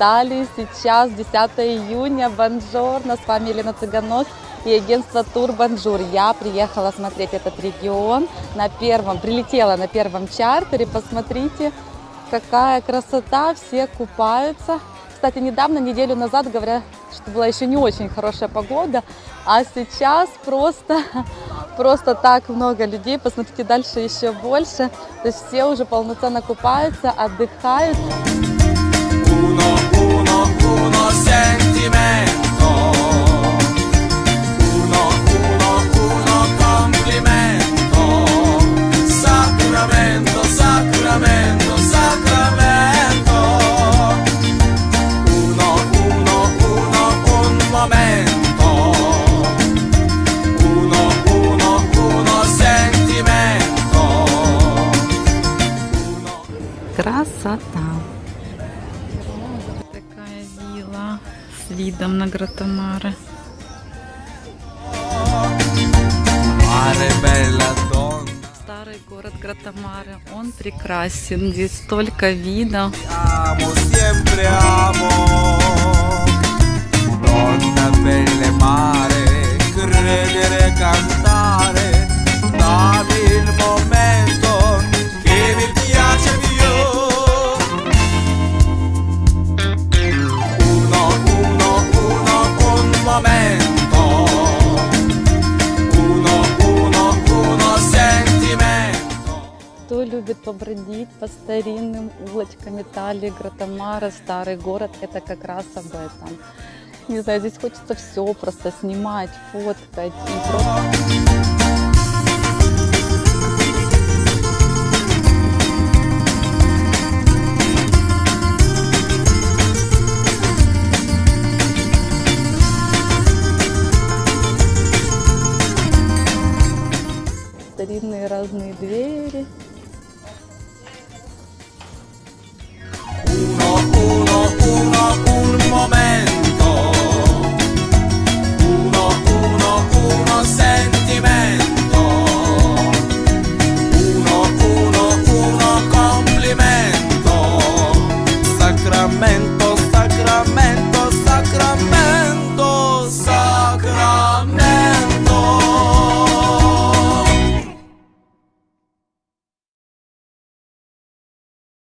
Италии. Сейчас 10 июня. Buongiorno. С вами Елена Цыганок и агентство Тур Бонжур. Я приехала смотреть этот регион на первом, прилетела на первом чартере. Посмотрите, какая красота. Все купаются. Кстати, недавно, неделю назад, говорят, что была еще не очень хорошая погода, а сейчас просто, просто так много людей. Посмотрите, дальше еще больше. То есть все уже полноценно купаются, отдыхают. Uno, uno, uno sentimento. Uno, uno, uno complimento. Sacramento, sacramento, sacramento. Uno, uno, uno, un momento. Uno, uno, uno sentimento. Красота. С видом на donna. Старый город Гратомары, он прекрасен. Здесь столько видов. amo, Кто любит побродить по старинным улочкам Италии, Гратомара, старый город, это как раз об этом. Не знаю, здесь хочется все просто снимать, фоткать. Старинные разные двери.